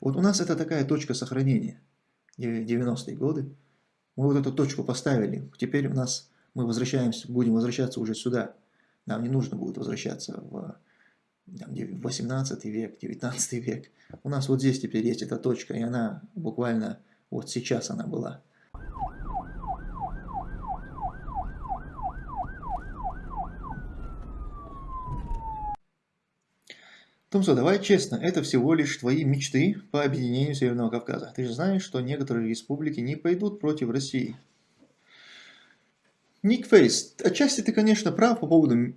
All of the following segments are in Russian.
Вот у нас это такая точка сохранения, 90-е годы. Мы вот эту точку поставили, теперь у нас мы возвращаемся, будем возвращаться уже сюда. Нам не нужно будет возвращаться в там, 18 век, 19 век. У нас вот здесь теперь есть эта точка, и она буквально вот сейчас она была. Тумсо, давай честно, это всего лишь твои мечты по объединению Северного Кавказа. Ты же знаешь, что некоторые республики не пойдут против России. Ник Фейс, отчасти ты, конечно, прав по поводу,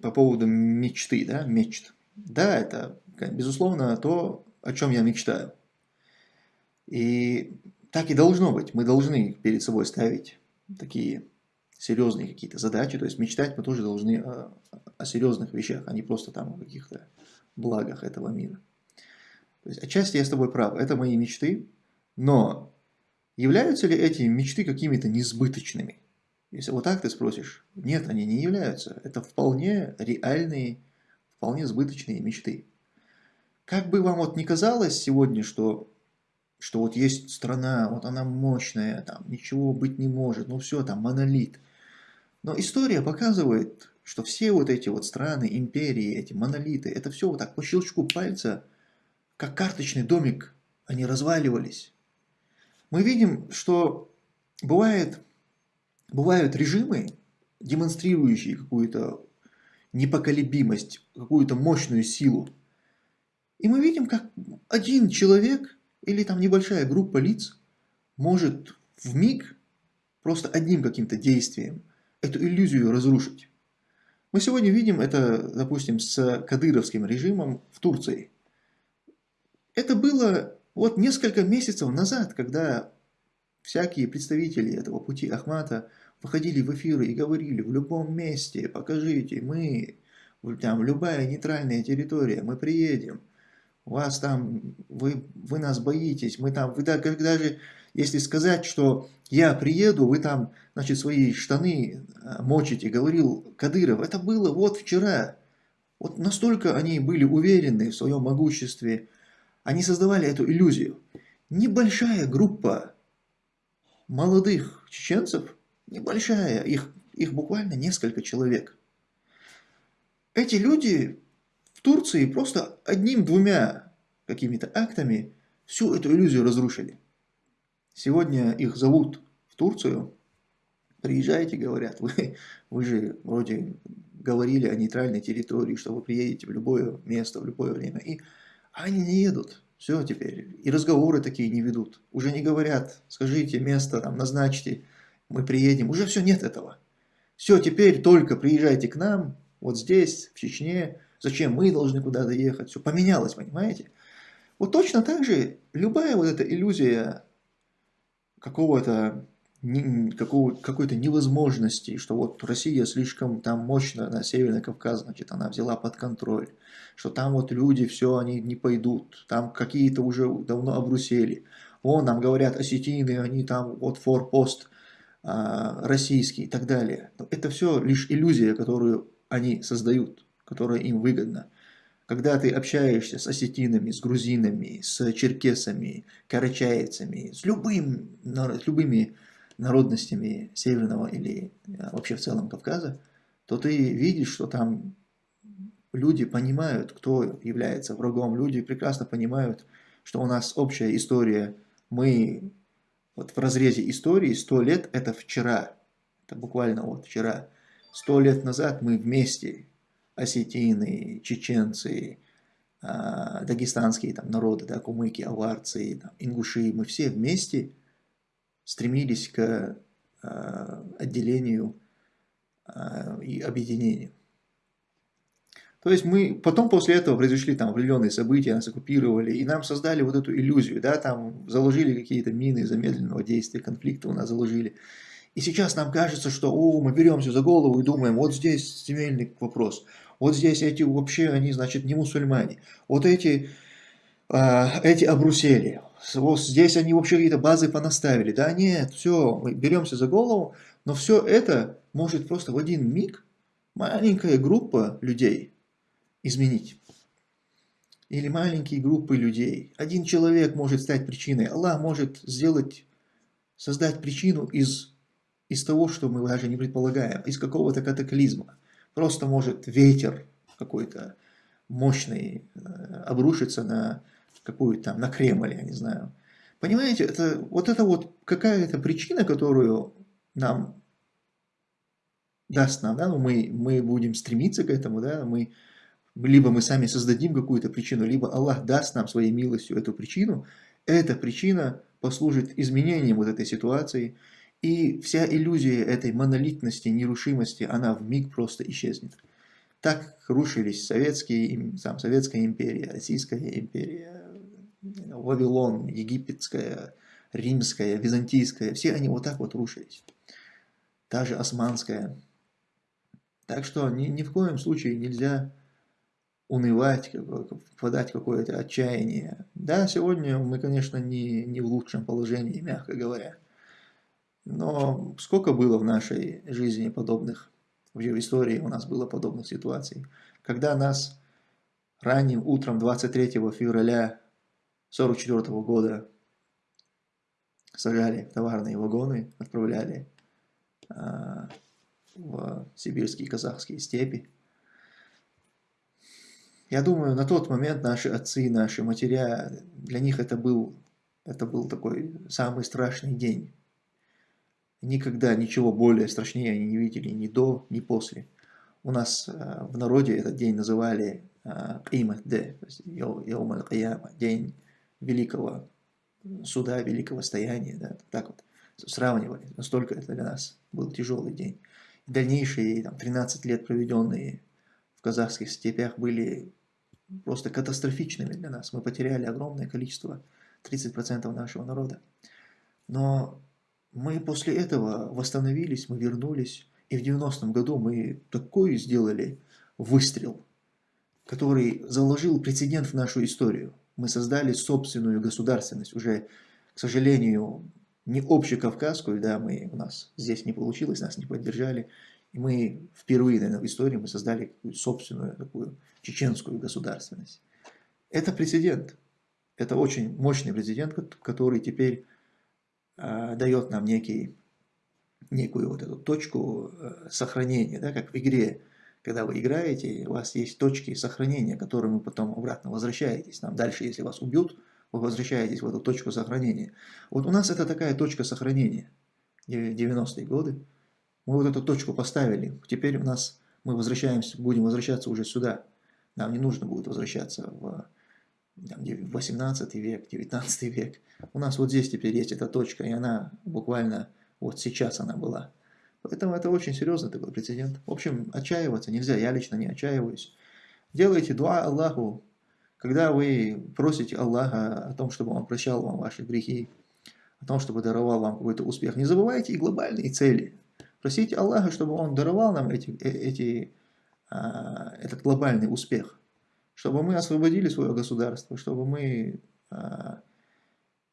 по поводу мечты, да, мечт. Да, это, безусловно, то, о чем я мечтаю. И так и должно быть. Мы должны перед собой ставить такие серьезные какие-то задачи. То есть мечтать мы тоже должны о, о серьезных вещах, а не просто там о каких-то благах этого мира. То есть отчасти я с тобой прав. Это мои мечты. Но являются ли эти мечты какими-то несбыточными? Если вот так ты спросишь, нет, они не являются. Это вполне реальные, вполне сбыточные мечты. Как бы вам вот не казалось сегодня, что, что вот есть страна, вот она мощная, там ничего быть не может, ну все, там монолит. Но история показывает, что все вот эти вот страны, империи, эти монолиты, это все вот так по щелчку пальца, как карточный домик, они разваливались. Мы видим, что бывает Бывают режимы, демонстрирующие какую-то непоколебимость, какую-то мощную силу. И мы видим, как один человек или там небольшая группа лиц может в миг просто одним каким-то действием эту иллюзию разрушить. Мы сегодня видим это, допустим, с кадыровским режимом в Турции. Это было вот несколько месяцев назад, когда всякие представители этого пути Ахмата выходили в эфиры и говорили в любом месте, покажите, мы, там, любая нейтральная территория, мы приедем, вас там, вы, вы нас боитесь, мы там, вы даже, если сказать, что я приеду, вы там, значит, свои штаны а, мочите, говорил Кадыров, это было вот вчера. Вот настолько они были уверены в своем могуществе, они создавали эту иллюзию. Небольшая группа молодых чеченцев, небольшая, их, их буквально несколько человек. Эти люди в Турции просто одним-двумя какими-то актами всю эту иллюзию разрушили. Сегодня их зовут в Турцию, приезжайте, говорят, вы, вы же вроде говорили о нейтральной территории, что вы приедете в любое место, в любое время, и они не едут. Все теперь. И разговоры такие не ведут. Уже не говорят, скажите место, там, назначьте, мы приедем. Уже все, нет этого. Все, теперь только приезжайте к нам, вот здесь, в Чечне. Зачем мы должны куда-то ехать? Все поменялось, понимаете? Вот точно так же любая вот эта иллюзия какого-то какой-то невозможности, что вот Россия слишком там мощно на Северный Кавказ, значит, она взяла под контроль, что там вот люди, все, они не пойдут, там какие-то уже давно обрусели. Вон, нам говорят, осетины, они там вот форпост а, российский и так далее. Но это все лишь иллюзия, которую они создают, которая им выгодна. Когда ты общаешься с осетинами, с грузинами, с черкесами, карачаевцами, с, любым, с любыми народностями Северного или э, вообще в целом Кавказа, то ты видишь, что там люди понимают, кто является врагом, люди прекрасно понимают, что у нас общая история, мы вот в разрезе истории 100 лет это вчера, это буквально вот вчера, 100 лет назад мы вместе, осетины, чеченцы, а, дагестанские там народы, да, кумыки, аварцы, там, ингуши, мы все вместе стремились к э, отделению э, и объединению. То есть мы потом после этого произошли там определенные события, нас оккупировали, и нам создали вот эту иллюзию, да, там заложили какие-то мины замедленного действия, конфликта у нас заложили. И сейчас нам кажется, что о, мы беремся за голову и думаем, вот здесь земельный вопрос, вот здесь эти вообще, они, значит, не мусульмане, вот эти, э, эти обрусели, вот здесь они вообще какие-то базы понаставили. Да нет, все, мы беремся за голову, но все это может просто в один миг маленькая группа людей изменить. или маленькие группы людей. Один человек может стать причиной. Аллах может сделать, создать причину из, из того, что мы даже не предполагаем, из какого-то катаклизма. Просто может ветер какой-то мощный э, обрушиться на какую-то там, на Кремль, я не знаю. Понимаете, это вот это вот какая-то причина, которую нам даст нам, да, ну мы, мы будем стремиться к этому, да, мы, либо мы сами создадим какую-то причину, либо Аллах даст нам своей милостью эту причину, эта причина послужит изменением вот этой ситуации, и вся иллюзия этой монолитности, нерушимости, она в миг просто исчезнет. Так рушились советские, там, Советская империя, Российская империя, Вавилон, Египетская, Римская, Византийская, все они вот так вот рушились. Же Османская. Так что ни, ни в коем случае нельзя унывать, впадать в какое-то отчаяние. Да, сегодня мы, конечно, не, не в лучшем положении, мягко говоря. Но сколько было в нашей жизни подобных, вообще в истории у нас было подобных ситуаций, когда нас ранним утром 23 февраля 44 года сажали в товарные вагоны, отправляли а, в сибирские казахские степи. Я думаю, на тот момент наши отцы, наши матеря, для них это был, это был такой самый страшный день. Никогда ничего более страшнее они не видели ни до, ни после. У нас э, в народе этот день называли Qimат Д, день великого суда, великого стояния, да, так вот сравнивали, настолько это для нас был тяжелый день. Дальнейшие там, 13 лет, проведенные в казахских степях, были просто катастрофичными для нас. Мы потеряли огромное количество, 30% нашего народа. Но мы после этого восстановились, мы вернулись, и в 90-м году мы такой сделали выстрел, который заложил прецедент в нашу историю. Мы создали собственную государственность, уже, к сожалению, не общекавказскую, да, мы, у нас здесь не получилось, нас не поддержали, и мы впервые, наверное, в истории мы создали собственную такую чеченскую государственность. Это прецедент, это очень мощный прецедент, который теперь дает нам некий, некую вот эту точку э, сохранения, да, как в игре когда вы играете, у вас есть точки сохранения, к которым вы потом обратно возвращаетесь. Там дальше, если вас убьют, вы возвращаетесь в эту точку сохранения. Вот у нас это такая точка сохранения. 90-е годы. Мы вот эту точку поставили. Теперь у нас мы возвращаемся, будем возвращаться уже сюда. Нам не нужно будет возвращаться в 18 век, 19 век. У нас вот здесь теперь есть эта точка, и она буквально вот сейчас она была. Поэтому это очень серьезный такой прецедент. В общем, отчаиваться нельзя, я лично не отчаиваюсь. Делайте дуа Аллаху, когда вы просите Аллаха о том, чтобы Он прощал вам ваши грехи, о том, чтобы даровал вам какой-то успех. Не забывайте и глобальные цели. Просите Аллаха, чтобы Он даровал нам эти, э, эти, а, этот глобальный успех, чтобы мы освободили свое государство, чтобы мы а,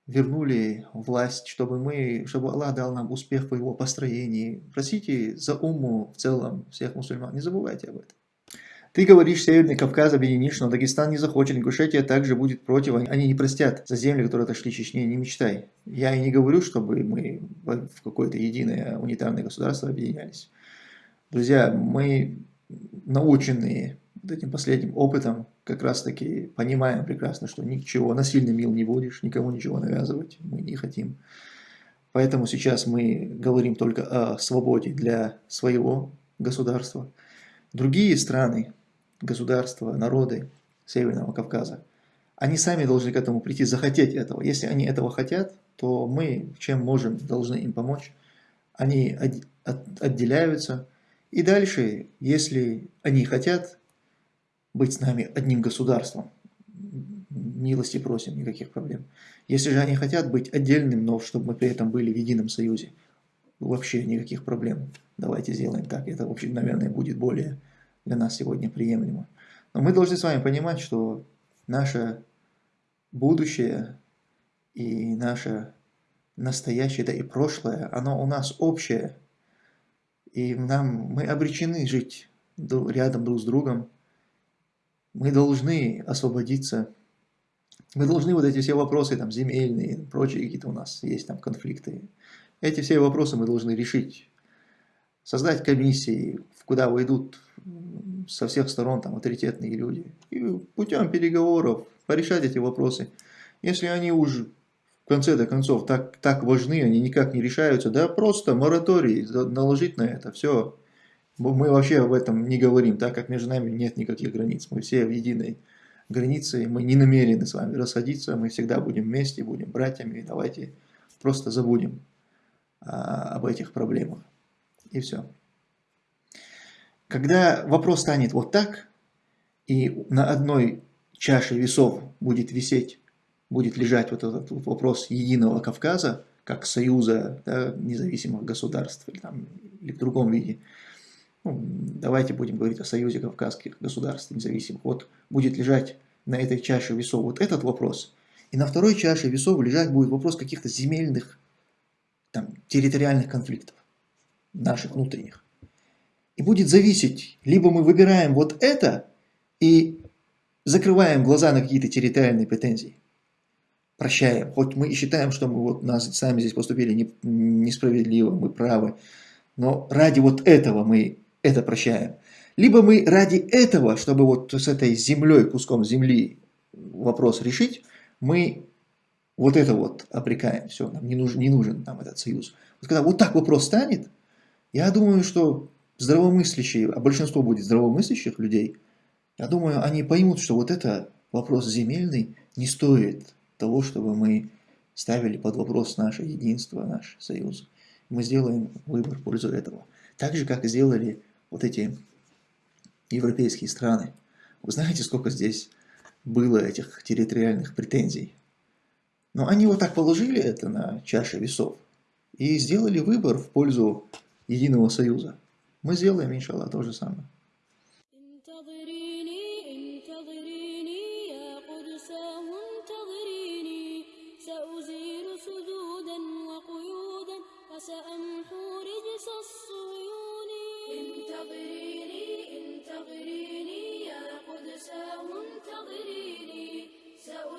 вернули власть, чтобы, мы, чтобы Аллах дал нам успех в его построении. Просите за уму в целом всех мусульман, не забывайте об этом. Ты говоришь, Северный Кавказ объединишь, но Дагестан не захочет, Ингушетия также будет против, они не простят за земли, которые отошли Чечне, не мечтай. Я и не говорю, чтобы мы в какое-то единое унитарное государство объединялись. Друзья, мы наученные вот этим последним опытом как раз таки понимаем прекрасно, что ничего, насильно мил не будешь, никому ничего навязывать мы не хотим. Поэтому сейчас мы говорим только о свободе для своего государства. Другие страны, государства, народы Северного Кавказа, они сами должны к этому прийти, захотеть этого. Если они этого хотят, то мы, чем можем, должны им помочь. Они отделяются. И дальше, если они хотят быть с нами одним государством. Милости просим, никаких проблем. Если же они хотят быть отдельным, но чтобы мы при этом были в едином союзе, вообще никаких проблем. Давайте сделаем так. Это, вообще, наверное, будет более для нас сегодня приемлемо. Но мы должны с вами понимать, что наше будущее и наше настоящее, да и прошлое, оно у нас общее. И нам, мы обречены жить рядом друг с другом, мы должны освободиться Мы должны вот эти все вопросы, там, земельные, прочие какие-то у нас есть там конфликты. Эти все вопросы мы должны решить. Создать комиссии, куда войдут со всех сторон там авторитетные люди. И путем переговоров порешать эти вопросы. Если они уже в конце до концов так, так важны, они никак не решаются, да просто мораторий наложить на это, все. Мы вообще об этом не говорим, так как между нами нет никаких границ. Мы все в единой границе, мы не намерены с вами расходиться, мы всегда будем вместе, будем братьями, давайте просто забудем а, об этих проблемах. И все. Когда вопрос станет вот так, и на одной чаше весов будет висеть, будет лежать вот этот вот вопрос единого Кавказа, как союза да, независимых государств или, там, или в другом виде, ну, давайте будем говорить о союзе кавказских государств независимых, вот будет лежать на этой чаше весов вот этот вопрос, и на второй чаше весов лежать будет вопрос каких-то земельных, там, территориальных конфликтов, наших внутренних. И будет зависеть, либо мы выбираем вот это и закрываем глаза на какие-то территориальные претензии, прощаем, хоть мы и считаем, что мы вот нас сами здесь поступили не, несправедливо, мы правы, но ради вот этого мы это прощаем. Либо мы ради этого, чтобы вот с этой землей, куском земли вопрос решить, мы вот это вот обрекаем, все, нам не нужен, не нужен нам этот союз. Вот когда вот так вопрос станет, я думаю, что здравомыслящие, а большинство будет здравомыслящих людей, я думаю, они поймут, что вот это вопрос земельный не стоит того, чтобы мы ставили под вопрос наше единство, наш союз. Мы сделаем выбор в пользу этого. Так же, как и сделали вот эти европейские страны. Вы знаете, сколько здесь было этих территориальных претензий? Но они вот так положили это на чаше весов и сделали выбор в пользу единого союза. Мы сделаем, иншаллах, то же самое.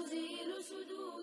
تزيل شذوذ